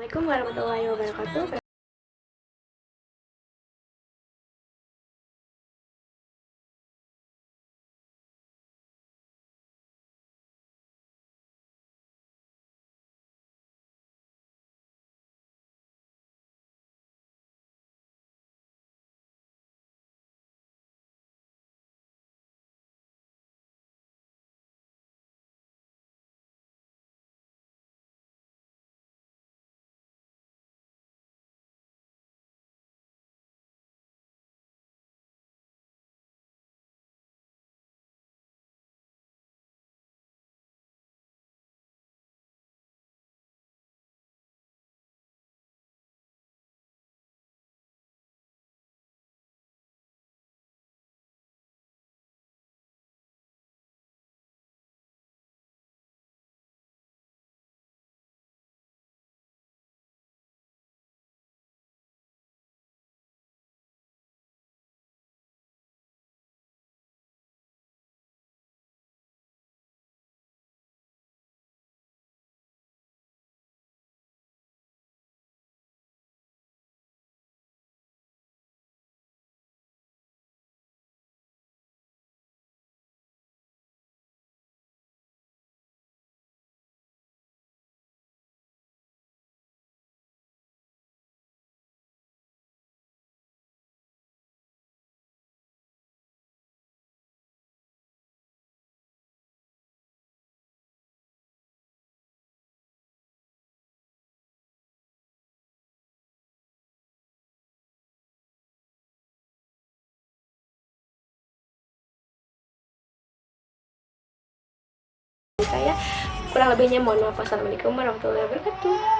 Assalamualaikum warahmatullahi wabarakatuh. Saya kurang lebihnya mohon maaf. Wassalamualaikum warahmatullahi wabarakatuh